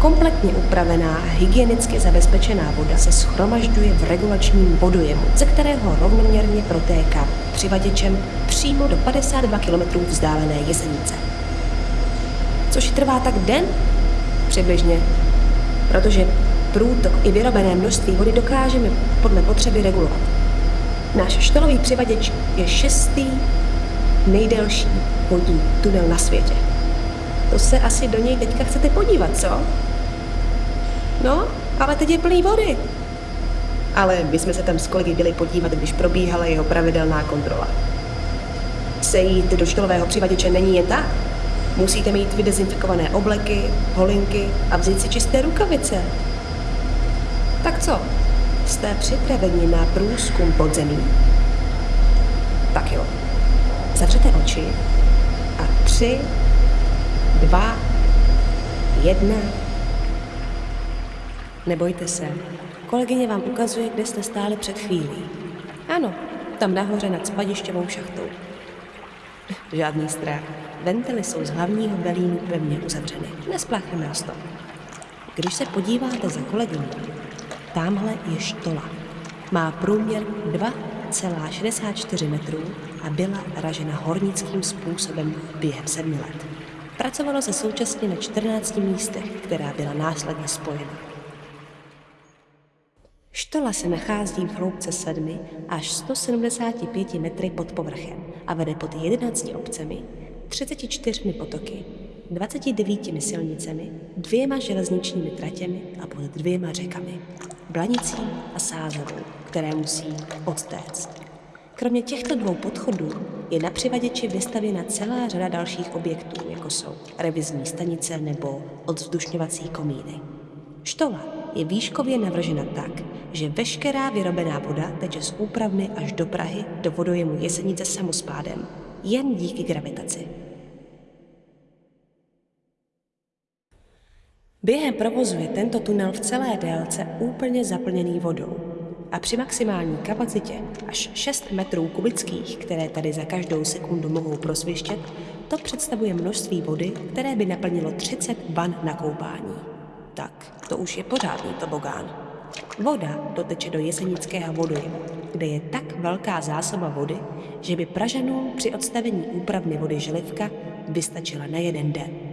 Kompletně upravená hygienicky zabezpečená voda se schromažďuje v regulačním vodojemu, ze kterého rovnoměrně protéká přivaděčem přímo do 52 km vzdálené jesenice. Což trvá tak den? Přibližně. Protože průtok i vyrobené množství vody dokážeme podle potřeby regulovat. Náš štolový přivaděč je šestý nejdelší vodní tunel na světě. To se asi do něj teďka chcete podívat, co? No, ale teď je plný vody. Ale my jsme se tam s kolegy byli podívat, když probíhala jeho pravidelná kontrola. Sejít do štolového přivaděče není jen tak. Musíte mít vydezinfikované obleky, holinky a vzít si čisté rukavice. Tak co? Jste připraveni na průzkum podzemí? Tak jo. Zavřete oči a tři, dva, jedna. Nebojte se, kolegyně vám ukazuje, kde jste stáli před chvílí. Ano, tam nahoře nad spadišťovou šachtou. Žádný strach. Ventily jsou z hlavního velínu pevně uzavřeny. Nespláchneme nás to. Když se podíváte za kolegyní, tamhle je štola. Má průměr 2,64 metrů a byla ražena hornickým způsobem během sedmi let. Pracovalo se současně na 14 místech, která byla následně spojena. Štola se nachází v hloubce 7 až 175 metry pod povrchem a vede pod 11 obcemi, 34 potoky, 29 silnicemi, dvěma železničními tratěmi a pod dvěma řekami, Blanicí a Sázavou, které musí odtéct. Kromě těchto dvou podchodů je na přivaděči vystavěna celá řada dalších objektů, jako jsou revizní stanice nebo odzvzdušňovací komíny. Štola je výškově navržena tak, že veškerá vyrobená voda teče z úpravny až do Prahy do vodojemu Jesenice samospádem, jen díky gravitaci. Během provozu je tento tunel v celé délce úplně zaplněný vodou a při maximální kapacitě až 6 metrů kubických, které tady za každou sekundu mohou prosvištět, to představuje množství vody, které by naplnilo 30 van na koupání. Tak, to už je pořádný tobogán. Voda doteče do jesenického vodojemu, kde je tak velká zásoba vody, že by Pražanům při odstavení úpravny vody Želivka vystačila na jeden den.